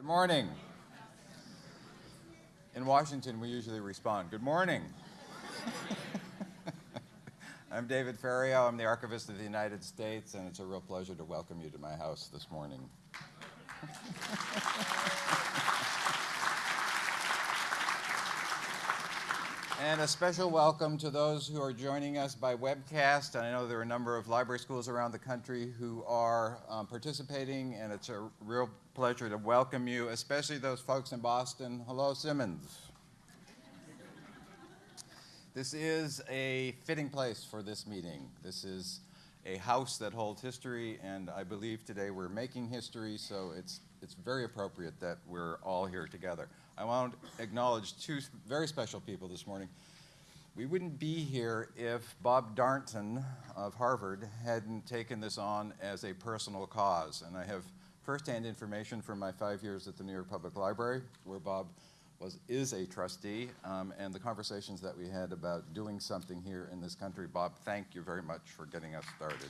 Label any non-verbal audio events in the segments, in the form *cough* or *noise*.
Good morning. In Washington, we usually respond, good morning. *laughs* I'm David Ferriero. I'm the Archivist of the United States, and it's a real pleasure to welcome you to my house this morning. *laughs* And a special welcome to those who are joining us by webcast. I know there are a number of library schools around the country who are um, participating, and it's a real pleasure to welcome you, especially those folks in Boston. Hello, Simmons. This is a fitting place for this meeting. This is a house that holds history, and I believe today we're making history, so it's, it's very appropriate that we're all here together. I want to acknowledge two very special people this morning. We wouldn't be here if Bob Darnton of Harvard hadn't taken this on as a personal cause. And I have firsthand information from my five years at the New York Public Library, where Bob was, is a trustee, um, and the conversations that we had about doing something here in this country. Bob, thank you very much for getting us started.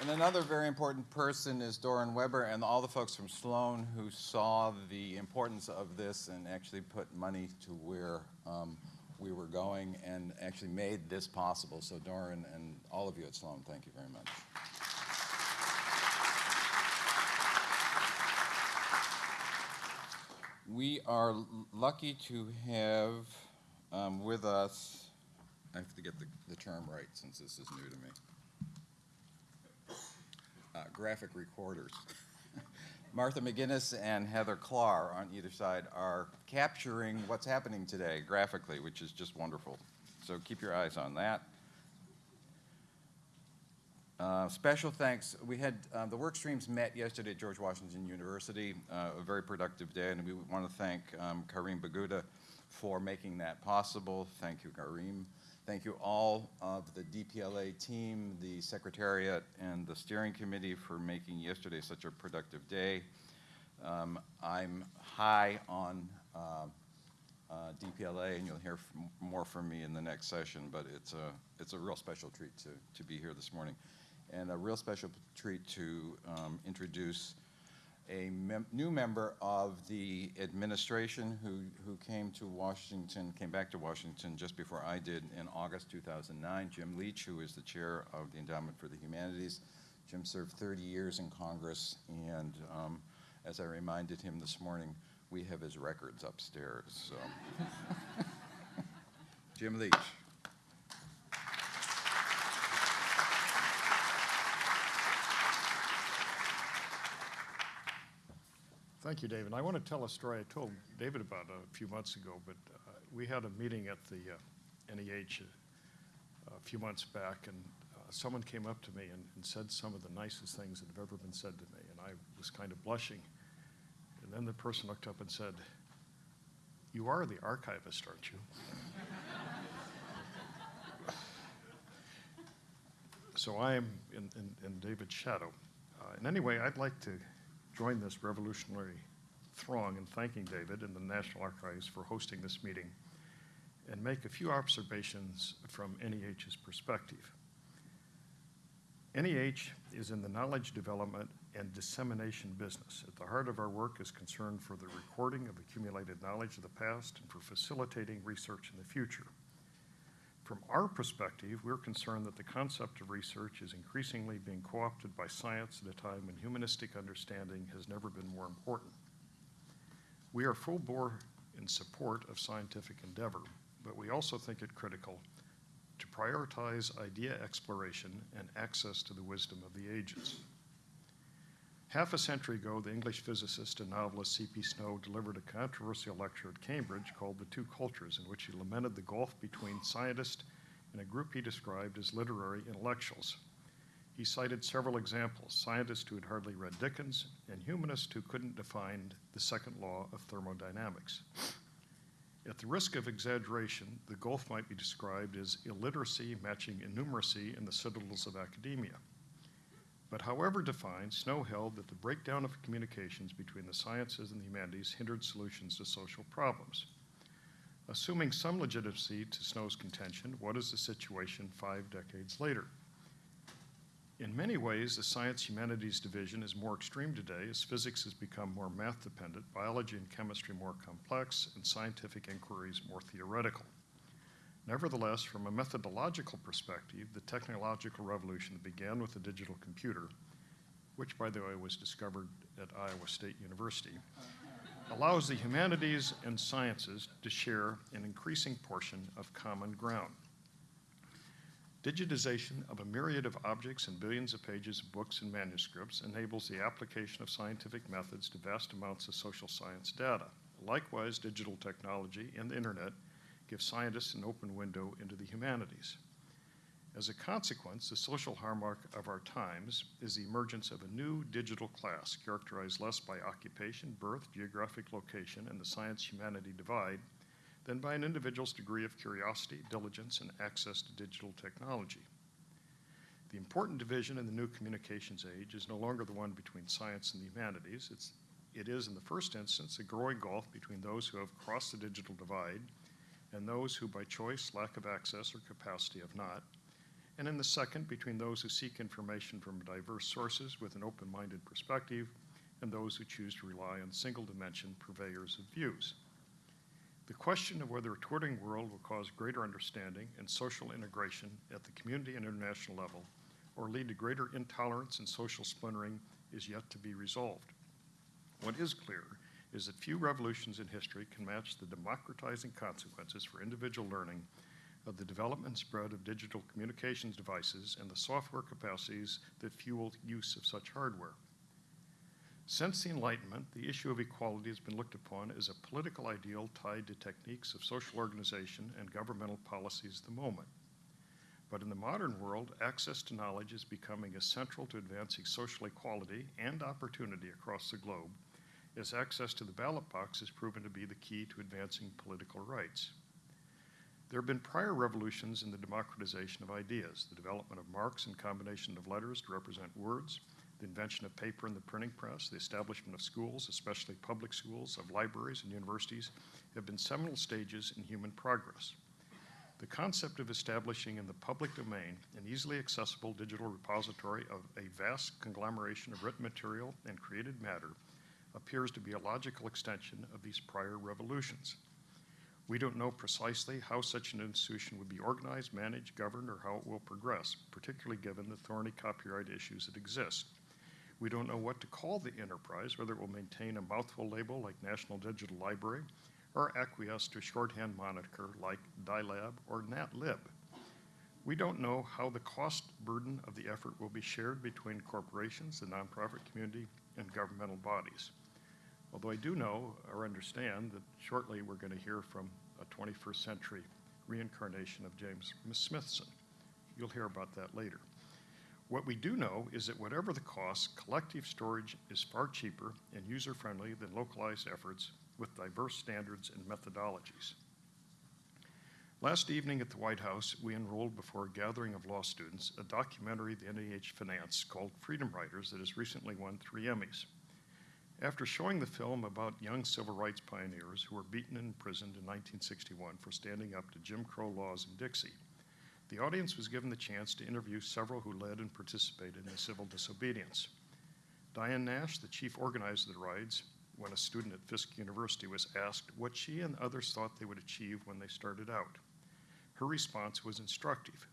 And another very important person is Doron Weber and all the folks from Sloan who saw the importance of this and actually put money to where um, we were going and actually made this possible. So Doron and all of you at Sloan, thank you very much. We are lucky to have um, with us, I have to get the, the term right since this is new to me graphic recorders. Martha McGinnis and Heather Klar on either side are capturing what's happening today graphically, which is just wonderful. So keep your eyes on that. Uh, special thanks. We had uh, the work streams met yesterday at George Washington University, uh, a very productive day, and we want to thank um, Karim Boughida for making that possible. Thank you, Karim. Thank you all of the DPLA team, the Secretariat, and the steering committee for making yesterday such a productive day. Um, I'm high on uh, uh, DPLA, and you'll hear more from me in the next session, but it's a, it's a real special treat to, to be here this morning. And a real special treat to um, introduce a mem new member of the administration who, who came to Washington, came back to Washington just before I did in August 2009, Jim Leach, who is the chair of the Endowment for the Humanities. Jim served 30 years in Congress, and um, as I reminded him this morning, we have his records upstairs. So. *laughs* Jim Leach. Thank you, David. I want to tell a story I told David about a few months ago, but uh, we had a meeting at the uh, NEH a, a, few months back, and uh, someone came up to me and, and, said some of the nicest things that have ever been said to me, and I was kind of blushing. And then the person looked up and said, You are the archivist, aren't you? *laughs* so I am in, in, in David's shadow. Uh, and anyway, I'd like to join this revolutionary throng in thanking David and the National Archives for hosting this meeting and make a few observations from NEH's perspective. NEH is in the knowledge development and dissemination business. At the heart of our work is concern for the recording of accumulated knowledge of the past and for facilitating research in the future. From our perspective, we're concerned that the concept of research is increasingly being co-opted by science at a time when humanistic understanding has never been more important. We are full bore in support of scientific endeavor, but we also think it critical to prioritize idea exploration and access to the wisdom of the ages. Half a century ago, the English physicist and novelist C.P. Snow delivered a controversial lecture at Cambridge called The Two Cultures, in which he lamented the gulf between scientists and a group he described as literary intellectuals. He cited several examples scientists who had hardly read Dickens, and humanists who couldn't define the second law of thermodynamics. At the risk of exaggeration, the gulf might be described as illiteracy matching innumeracy in the citadels of academia. But however defined, Snow held that the breakdown of communications between the sciences and the humanities hindered solutions to social problems. Assuming some legitimacy to Snow's contention, what is the situation five decades later? In many ways, the science humanities division is more extreme today as physics has become more math dependent, biology and chemistry more complex, and scientific inquiries more theoretical. Nevertheless, from a methodological perspective, the technological revolution that began with the digital computer, which by the way was discovered at Iowa State University, allows the humanities and sciences to share an increasing portion of common ground. Digitization of a myriad of objects and billions of pages of books and manuscripts enables the application of scientific methods to vast amounts of social science data. Likewise, digital technology and the internet give scientists an open window into the humanities. As a consequence, the social hallmark of our times is the emergence of a new digital class characterized less by occupation, birth, geographic location, and the science humanity divide than by an individual's degree of curiosity, diligence, and access to digital technology. The important division in the new communications age is no longer the one between science and the humanities. It's, it is, in the first instance, a growing gulf between those who have crossed the digital divide and those who, by choice, lack of access, or capacity, have not. And in the second, between those who seek information from diverse sources with an open minded perspective and those who choose to rely on single dimension purveyors of views. The question of whether a Twittering world will cause greater understanding and social integration at the community and international level or lead to greater intolerance and social splintering is yet to be resolved. What is clear is that few revolutions in history can match the democratizing consequences for individual learning of the development and spread of digital communications devices and the software capacities that fuel use of such hardware. Since the Enlightenment, the issue of equality has been looked upon as a political ideal tied to techniques of social organization and governmental policies of the moment. But in the modern world, access to knowledge is becoming as central to advancing social equality and opportunity across the globe as access to the ballot box has proven to be the key to advancing political rights. There have been prior revolutions in the democratization of ideas, the development of marks and combination of letters to represent words, the invention of paper and the printing press, the establishment of schools, especially public schools, of libraries and universities, have been seminal stages in human progress. The concept of establishing in the public domain an easily accessible digital repository of a vast conglomeration of written material and created matter appears to be a logical extension of these prior revolutions. We don't know precisely how such an institution would be organized, managed, governed, or how it will progress, particularly given the thorny copyright issues that exist. We don't know what to call the enterprise, whether it will maintain a mouthful label like National Digital Library or acquiesce to a shorthand moniker like DILAB or NatLib. We don't know how the cost burden of the effort will be shared between corporations, the nonprofit community, and governmental bodies. Although I do know or understand that shortly we're going to hear from a 21st century reincarnation of James Smithson. You'll hear about that later. What we do know is that whatever the cost, collective storage is far cheaper and user friendly than localized efforts with diverse standards and methodologies. Last evening at the White House, we enrolled before a gathering of law students a documentary the NEH financed called Freedom Riders that has recently won three Emmys. After showing the film about young civil rights pioneers who were beaten and imprisoned in 1961 for standing up to Jim Crow laws in Dixie, the audience was given the chance to interview several who led and participated in civil disobedience. Diane Nash, the chief organizer of the rides, when a student at Fisk University was asked what she and others thought they would achieve when they started out. Her response was instructive.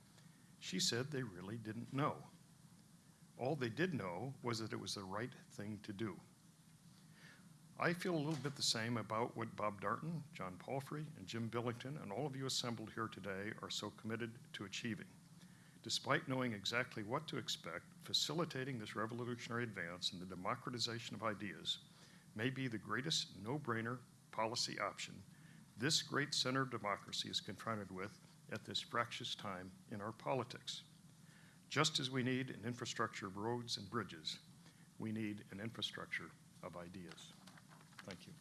She said they really didn't know. All they did know was that it was the right thing to do. I feel a little bit the same about what Bob Darnton, John Palfrey, and Jim Billington, and all of you assembled here today are so committed to achieving. Despite knowing exactly what to expect, facilitating this revolutionary advance in the democratization of ideas may be the greatest no brainer policy option this great center of democracy is confronted with at this fractious time in our politics. Just as we need an infrastructure of roads and bridges, we need an infrastructure of ideas. Thank you.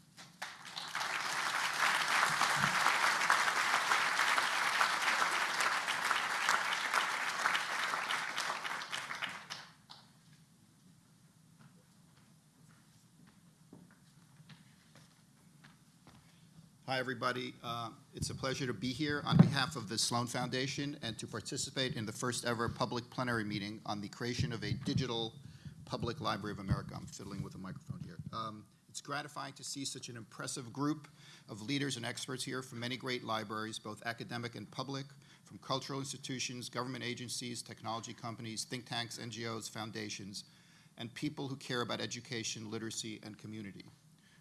Hi, everybody. Uh, It's a pleasure to be here on behalf of the Sloan Foundation and to participate in the first-ever public plenary meeting on the creation of a digital public library of America. I'm fiddling with a microphone here. Um, It's gratifying to see such an impressive group of leaders and experts here from many great libraries, both academic and public, from cultural institutions, government agencies, technology companies, think tanks, NGOs, foundations, and people who care about education, literacy, and community.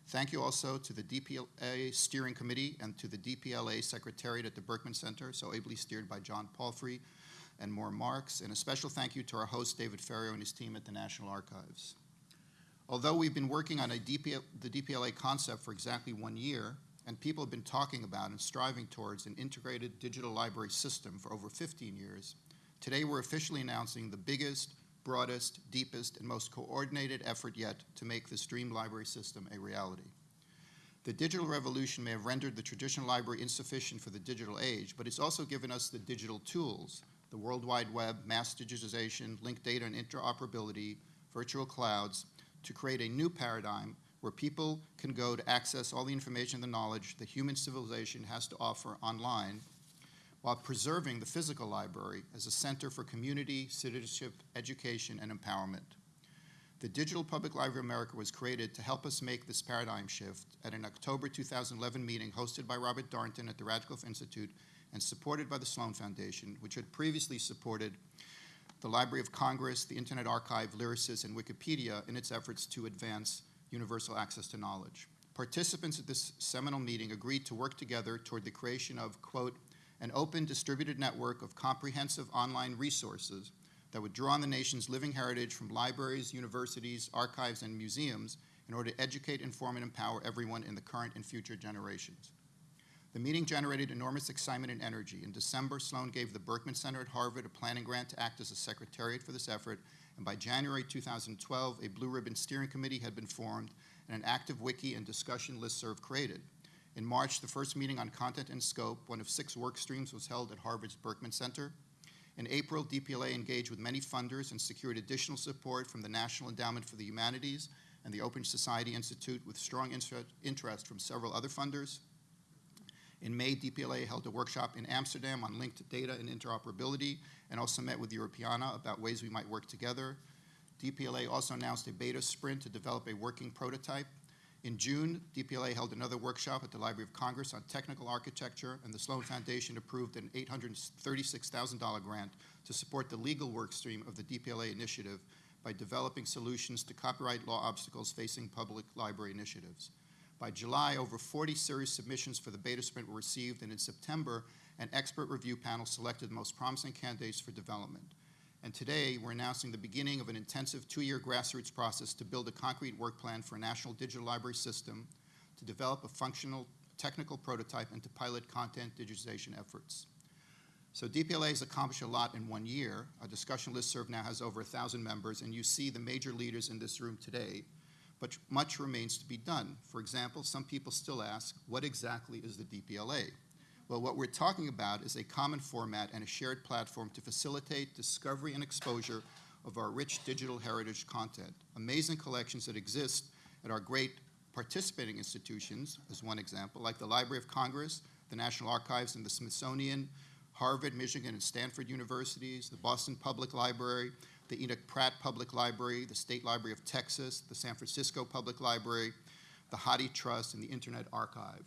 Thank you also to the DPLA Steering Committee and to the DPLA Secretariat at the Berkman Center, so ably steered by John Palfrey and Maura Marx, and a special thank you to our host, David Ferriero, and his team at the National Archives. Although we've been working on a DPL, the DPLA concept for exactly one year, and people have been talking about and striving towards an integrated digital library system for over 15 years, today we're officially announcing the biggest, broadest, deepest, and most coordinated effort yet to make this dream library system a reality. The digital revolution may have rendered the traditional library insufficient for the digital age, but it's also given us the digital tools, the World Wide Web, mass digitization, linked data and interoperability, virtual clouds, to create a new paradigm where people can go to access all the information and the knowledge that human civilization has to offer online while preserving the physical library as a center for community, citizenship, education, and empowerment. The Digital Public Library of America was created to help us make this paradigm shift at an October 2011 meeting hosted by Robert Darnton at the Radcliffe Institute and supported by the Sloan Foundation, which had previously supported the Library of Congress, the Internet Archive, Lyrasis, and Wikipedia in its efforts to advance universal access to knowledge. Participants at this seminal meeting agreed to work together toward the creation of, quote, an open distributed network of comprehensive online resources that would draw on the nation's living heritage from libraries, universities, archives, and museums in order to educate, inform, and empower everyone in the current and future generations. The meeting generated enormous excitement and energy. In December, Sloan gave the Berkman Center at Harvard a planning grant to act as a secretariat for this effort, and by January 2012, a Blue Ribbon Steering Committee had been formed and an active wiki and discussion listserv created. In March, the first meeting on content and scope, one of six work streams, was held at Harvard's Berkman Center. In April, DPLA engaged with many funders and secured additional support from the National Endowment for the Humanities and the Open Society Institute with strong interest from several other funders. In May, DPLA held a workshop in Amsterdam on linked data and interoperability and also met with Europeana about ways we might work together. DPLA also announced a beta sprint to develop a working prototype. In June, DPLA held another workshop at the Library of Congress on technical architecture, and the Sloan Foundation approved an $836,000 grant to support the legal work stream of the DPLA initiative by developing solutions to copyright law obstacles facing public library initiatives. By July, over 40 serious submissions for the beta sprint were received, and in September, an expert review panel selected the most promising candidates for development. And today, we're announcing the beginning of an intensive two-year grassroots process to build a concrete work plan for a national digital library system, to develop a functional technical prototype, and to pilot content digitization efforts. So DPLA has accomplished a lot in one year. Our discussion listserv now has over 1,000 members, and you see the major leaders in this room today but much remains to be done. For example, some people still ask, what exactly is the DPLA? Well, what we're talking about is a common format and a shared platform to facilitate discovery and exposure of our rich digital heritage content. Amazing collections that exist at our great participating institutions, as one example, like the Library of Congress, the National Archives, and the Smithsonian, Harvard, Michigan, and Stanford universities, the Boston Public Library, the Enoch Pratt Public Library, the State Library of Texas, the San Francisco Public Library, the Hathi Trust, and the Internet Archive.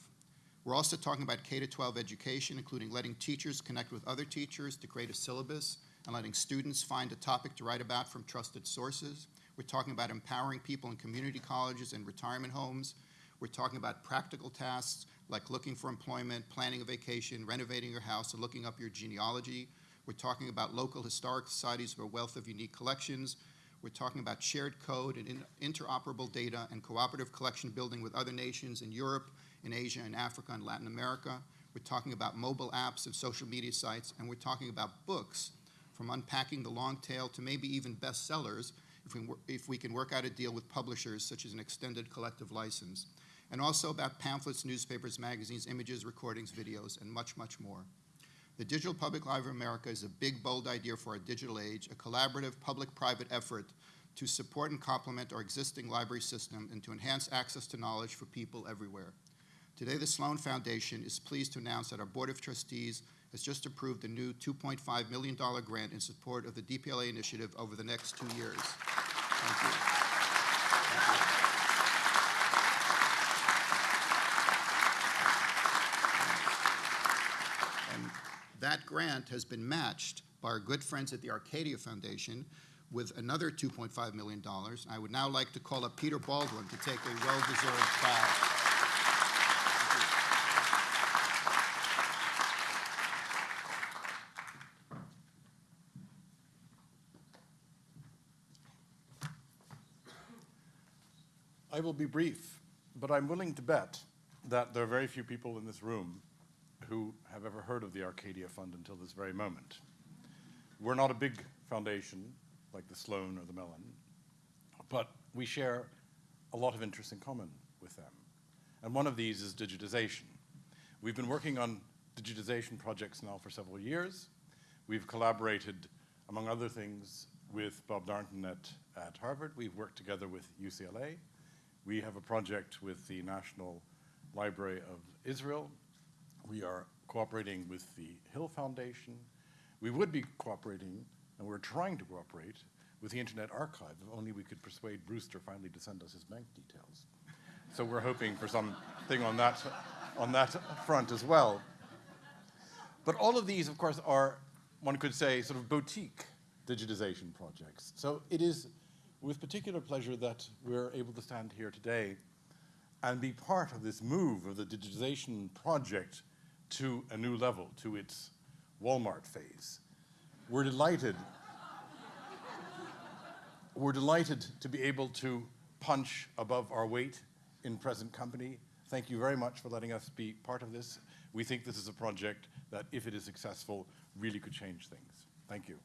We're also talking about K-12 education, including letting teachers connect with other teachers to create a syllabus and letting students find a topic to write about from trusted sources. We're talking about empowering people in community colleges and retirement homes. We're talking about practical tasks like looking for employment, planning a vacation, renovating your house, and looking up your genealogy. We're talking about local historic societies with a wealth of unique collections. We're talking about shared code and in interoperable data and cooperative collection building with other nations in Europe, in Asia, and Africa, and Latin America. We're talking about mobile apps and social media sites, and we're talking about books, from unpacking the long tail to maybe even bestsellers, if we, if we can work out a deal with publishers such as an extended collective license, and also about pamphlets, newspapers, magazines, images, recordings, videos, and much, much more. The Digital Public Library of America is a big, bold idea for our digital age, a collaborative public-private effort to support and complement our existing library system and to enhance access to knowledge for people everywhere. Today, the Sloan Foundation is pleased to announce that our Board of Trustees has just approved a new $2.5 million grant in support of the DPLA initiative over the next two years. Thank you. And that grant has been matched by our good friends at the Arcadia Foundation with another $2.5 million. I would now like to call up Peter Baldwin to take a well-deserved bow. I will be brief, but I'm willing to bet that there are very few people in this room who have ever heard of the Arcadia Fund until this very moment. We're not a big foundation like the Sloan or the Mellon, but we share a lot of interests in common with them. And one of these is digitization. We've been working on digitization projects now for several years. We've collaborated, among other things, with Bob Darnton at, at Harvard. We've worked together with UCLA. We have a project with the National Library of Israel. We are cooperating with the Hill Foundation. We would be cooperating, and we're trying to cooperate, with the Internet Archive, if only we could persuade Brewster finally to send us his bank details. So we're hoping for something on that, on that front as well. But all of these, of course, are, one could say, sort of boutique digitization projects. So it is with particular pleasure that we're able to stand here today and be part of this move of the digitization project to a new level, to its Walmart phase. We're delighted. *laughs* We're delighted to be able to punch above our weight in present company. Thank you very much for letting us be part of this. We think this is a project that, if it is successful, really could change things. Thank you.